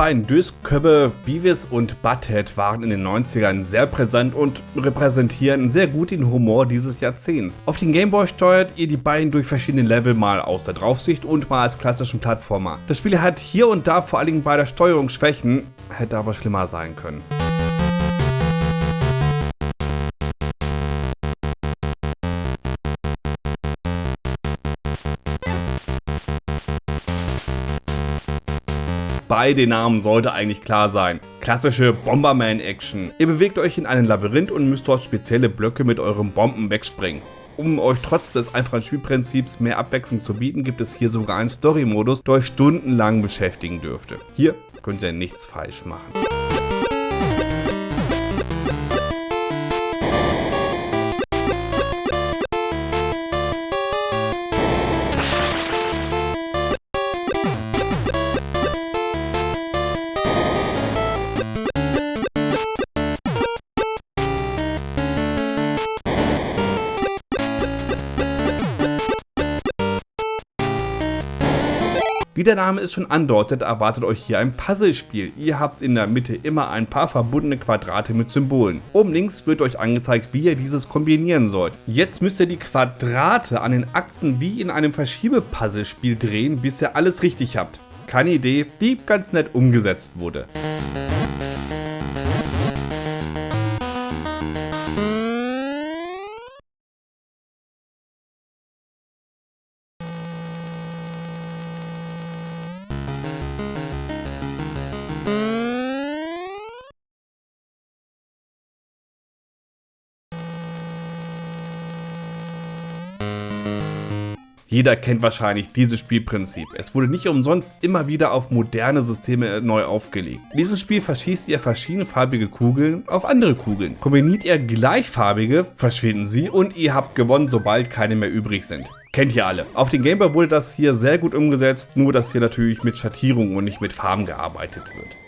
beiden Dösköppe Beavis und Butthead waren in den 90ern sehr präsent und repräsentieren sehr gut den Humor dieses Jahrzehnts. Auf den Gameboy steuert ihr die beiden durch verschiedene Level mal aus der Draufsicht und mal als klassischen Plattformer. Das Spiel hat hier und da vor allem bei der Steuerung Schwächen, hätte aber schlimmer sein können. Beide Namen sollte eigentlich klar sein. Klassische Bomberman-Action. Ihr bewegt euch in einem Labyrinth und müsst dort spezielle Blöcke mit euren Bomben wegspringen. Um euch trotz des einfachen Spielprinzips mehr Abwechslung zu bieten, gibt es hier sogar einen Story-Modus, der euch stundenlang beschäftigen dürfte. Hier könnt ihr nichts falsch machen. Wie der Name es schon andeutet, erwartet euch hier ein Puzzlespiel. Ihr habt in der Mitte immer ein paar verbundene Quadrate mit Symbolen. Oben links wird euch angezeigt, wie ihr dieses kombinieren sollt. Jetzt müsst ihr die Quadrate an den Achsen wie in einem Verschiebepuzzlespiel drehen, bis ihr alles richtig habt. Keine Idee, die ganz nett umgesetzt wurde. Jeder kennt wahrscheinlich dieses Spielprinzip. Es wurde nicht umsonst immer wieder auf moderne Systeme neu aufgelegt. In diesem Spiel verschießt ihr verschiedenfarbige Kugeln auf andere Kugeln. Kombiniert ihr gleichfarbige, verschwinden sie und ihr habt gewonnen, sobald keine mehr übrig sind. Kennt ihr alle. Auf den Gameboy wurde das hier sehr gut umgesetzt, nur dass hier natürlich mit Schattierungen und nicht mit Farben gearbeitet wird.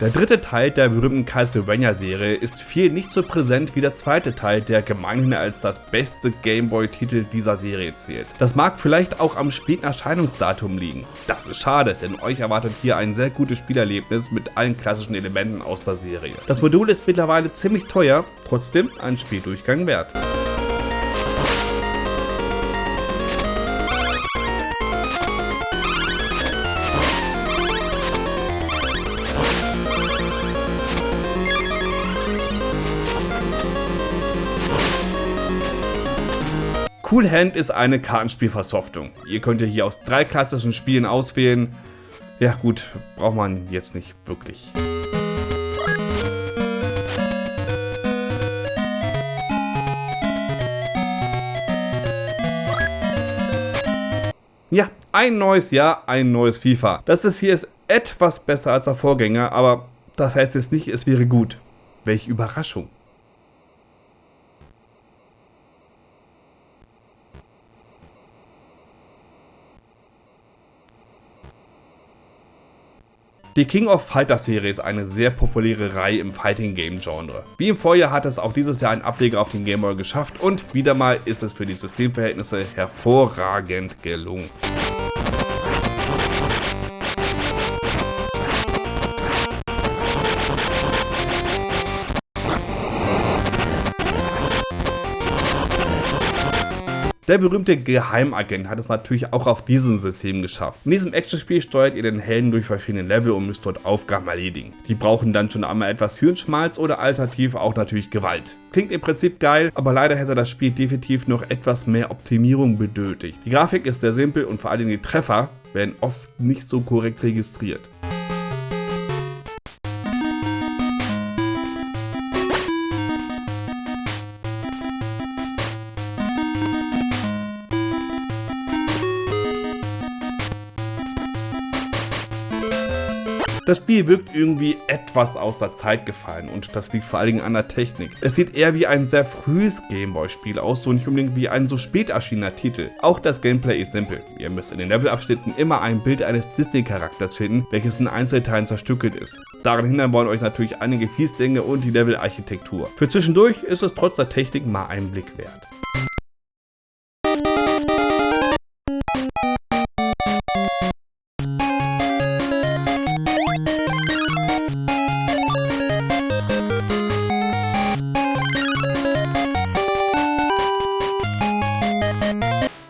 Der dritte Teil der berühmten Castlevania-Serie ist viel nicht so präsent wie der zweite Teil, der gemeinhin als das beste Gameboy-Titel dieser Serie zählt. Das mag vielleicht auch am späten Erscheinungsdatum liegen. Das ist schade, denn euch erwartet hier ein sehr gutes Spielerlebnis mit allen klassischen Elementen aus der Serie. Das Modul ist mittlerweile ziemlich teuer, trotzdem ein Spieldurchgang wert. Cool Hand ist eine Kartenspielversoftung. Ihr könnt hier aus drei klassischen Spielen auswählen. Ja gut, braucht man jetzt nicht wirklich. Ja, ein neues Jahr, ein neues FIFA. Das ist hier ist etwas besser als der Vorgänger, aber das heißt jetzt nicht, es wäre gut. Welche Überraschung. Die King of Fighter Serie ist eine sehr populäre Reihe im Fighting Game Genre. Wie im Vorjahr hat es auch dieses Jahr einen Ableger auf den Game Boy geschafft und wieder mal ist es für die Systemverhältnisse hervorragend gelungen. Der berühmte Geheimagent hat es natürlich auch auf diesem System geschafft. In diesem Actionspiel steuert ihr den Helden durch verschiedene Level und müsst dort Aufgaben erledigen. Die brauchen dann schon einmal etwas Hirnschmalz oder alternativ auch natürlich Gewalt. Klingt im Prinzip geil, aber leider hätte das Spiel definitiv noch etwas mehr Optimierung benötigt. Die Grafik ist sehr simpel und vor allem die Treffer werden oft nicht so korrekt registriert. Das Spiel wirkt irgendwie etwas aus der Zeit gefallen und das liegt vor allen Dingen an der Technik. Es sieht eher wie ein sehr frühes Gameboy-Spiel aus, so nicht unbedingt wie ein so spät erschienener Titel. Auch das Gameplay ist simpel. Ihr müsst in den Levelabschnitten immer ein Bild eines Disney-Charakters finden, welches in Einzelteilen zerstückelt ist. Daran hindern wollen euch natürlich einige Fieslinge und die Level-Architektur. Für zwischendurch ist es trotz der Technik mal ein Blick wert.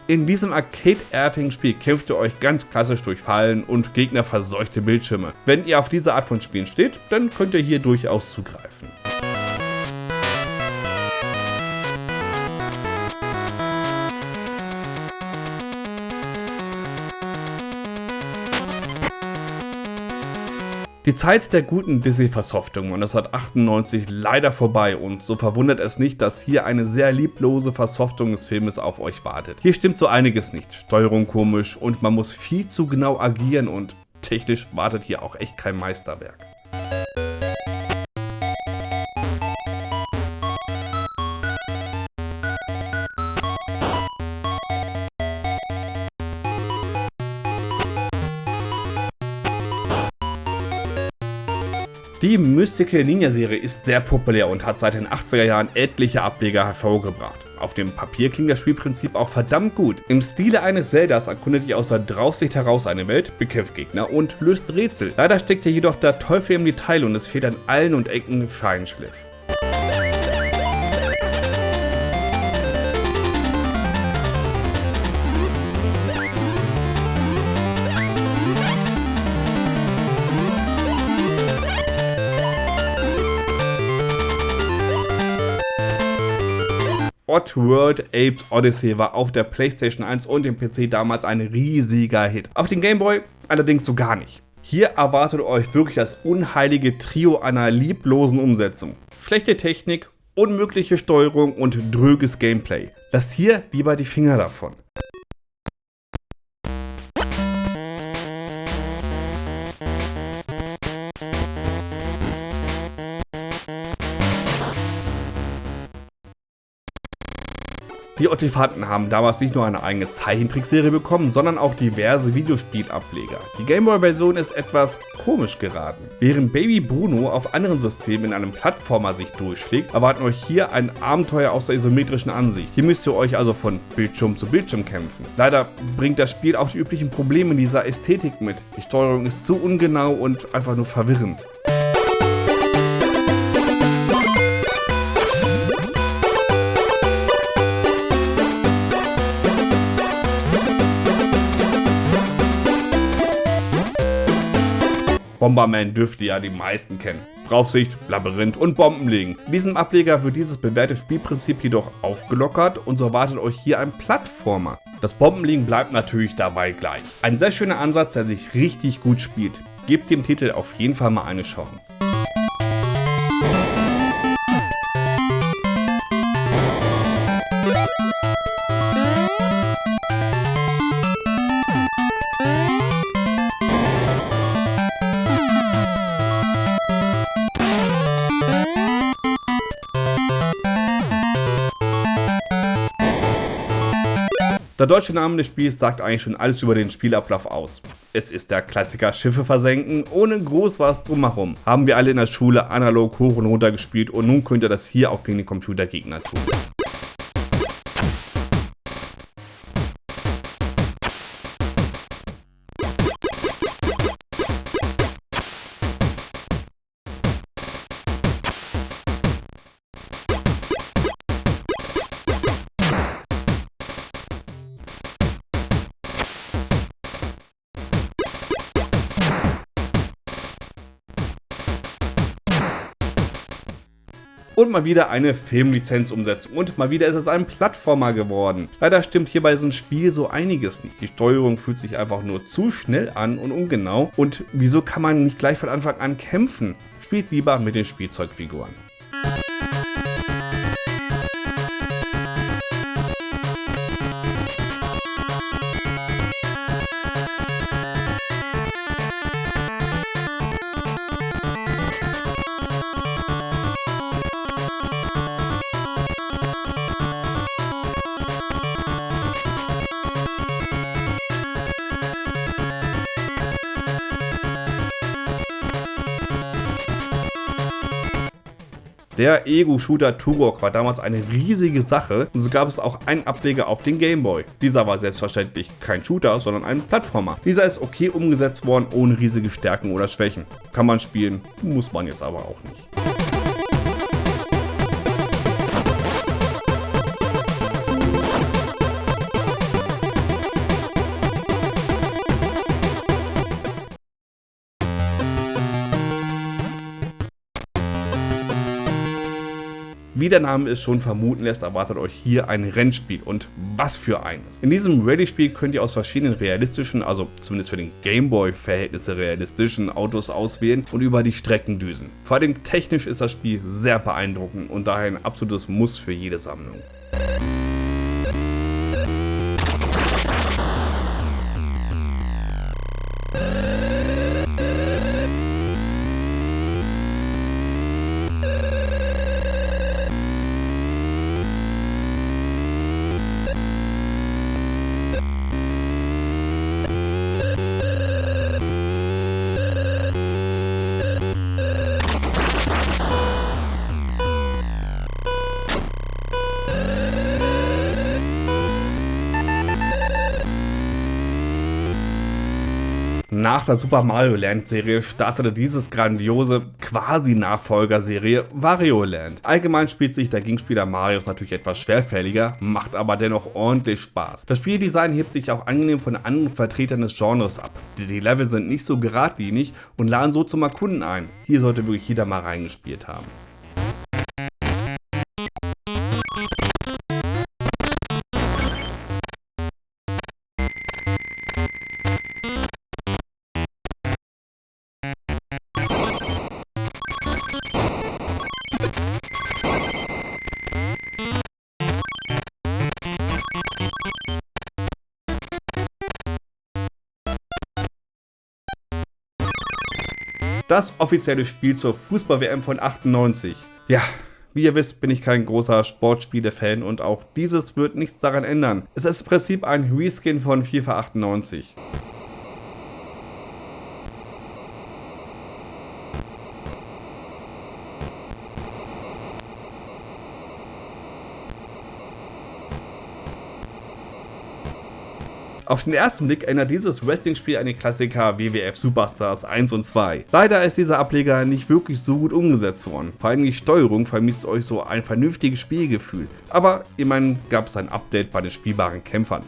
In diesem arcade-artigen Spiel kämpft ihr euch ganz klassisch durch Fallen und Gegner verseuchte Bildschirme. Wenn ihr auf diese Art von Spielen steht, dann könnt ihr hier durchaus zugreifen. Die Zeit der guten Disney-Versoftung 1998 leider vorbei und so verwundert es nicht, dass hier eine sehr lieblose Versoftung des Filmes auf euch wartet. Hier stimmt so einiges nicht, Steuerung komisch und man muss viel zu genau agieren und technisch wartet hier auch echt kein Meisterwerk. Die Mystical Ninja Serie ist sehr populär und hat seit den 80er Jahren etliche Ableger hervorgebracht. Auf dem Papier klingt das Spielprinzip auch verdammt gut. Im Stile eines Zeldas erkundet ihr aus der Draufsicht heraus eine Welt, bekämpft Gegner und löst Rätsel. Leider steckt hier jedoch der Teufel im Detail und es fehlt an allen und Ecken Feinschliff. Oddworld Apes Odyssey war auf der PlayStation 1 und dem PC damals ein riesiger Hit. Auf den Gameboy allerdings so gar nicht. Hier erwartet euch wirklich das unheilige Trio einer lieblosen Umsetzung. Schlechte Technik, unmögliche Steuerung und dröges Gameplay. Lasst hier lieber die Finger davon. Die Ottifanten haben damals nicht nur eine eigene Zeichentrickserie bekommen, sondern auch diverse Videospielableger. Die Gameboy-Version ist etwas komisch geraten. Während Baby Bruno auf anderen Systemen in einem Plattformer sich durchschlägt, erwarten euch hier ein Abenteuer aus der isometrischen Ansicht. Hier müsst ihr euch also von Bildschirm zu Bildschirm kämpfen. Leider bringt das Spiel auch die üblichen Probleme dieser Ästhetik mit. Die Steuerung ist zu ungenau und einfach nur verwirrend. Bomberman dürfte ja die meisten kennen. Draufsicht, Labyrinth und Bomben legen. In diesem Ableger wird dieses bewährte Spielprinzip jedoch aufgelockert und so erwartet euch hier ein Plattformer. Das Bombenlegen bleibt natürlich dabei gleich. Ein sehr schöner Ansatz, der sich richtig gut spielt. Gebt dem Titel auf jeden Fall mal eine Chance. Deutsche Name des Spiels sagt eigentlich schon alles über den Spielablauf aus. Es ist der Klassiker Schiffe versenken, ohne groß was drumherum. Haben wir alle in der Schule analog hoch und runter gespielt und nun könnt ihr das hier auch gegen den Computergegner tun. Und mal wieder eine Filmlizenzumsetzung und mal wieder ist es ein Plattformer geworden. Leider stimmt hier bei diesem Spiel so einiges nicht. Die Steuerung fühlt sich einfach nur zu schnell an und ungenau. Und wieso kann man nicht gleich von Anfang an kämpfen? Spielt lieber mit den Spielzeugfiguren. Der Ego-Shooter Turok war damals eine riesige Sache und so gab es auch einen Ableger auf den Gameboy. Dieser war selbstverständlich kein Shooter, sondern ein Plattformer. Dieser ist okay umgesetzt worden, ohne riesige Stärken oder Schwächen. Kann man spielen, muss man jetzt aber auch nicht. Wie der Name es schon vermuten lässt, erwartet euch hier ein Rennspiel und was für eines. In diesem Rallye-Spiel könnt ihr aus verschiedenen realistischen, also zumindest für den Gameboy-Verhältnisse realistischen Autos auswählen und über die Strecken düsen. Vor allem technisch ist das Spiel sehr beeindruckend und daher ein absolutes Muss für jede Sammlung. Nach der Super Mario Land Serie startete dieses grandiose Quasi-Nachfolgerserie Wario Land. Allgemein spielt sich der Gegenspieler Marios natürlich etwas schwerfälliger, macht aber dennoch ordentlich Spaß. Das Spieldesign hebt sich auch angenehm von anderen Vertretern des Genres ab. Die Level sind nicht so geradlinig und laden so zum Erkunden ein. Hier sollte wirklich jeder mal reingespielt haben. Das offizielle Spiel zur Fußball-WM von 98. Ja, wie ihr wisst, bin ich kein großer Sportspiele-Fan und auch dieses wird nichts daran ändern. Es ist im Prinzip ein Reskin von FIFA 98. Auf den ersten Blick erinnert dieses Wrestling-Spiel an den Klassiker WWF Superstars 1 und 2. Leider ist dieser Ableger nicht wirklich so gut umgesetzt worden. Vor allem die Steuerung vermisst euch so ein vernünftiges Spielgefühl. Aber immerhin gab es ein Update bei den spielbaren Kämpfern.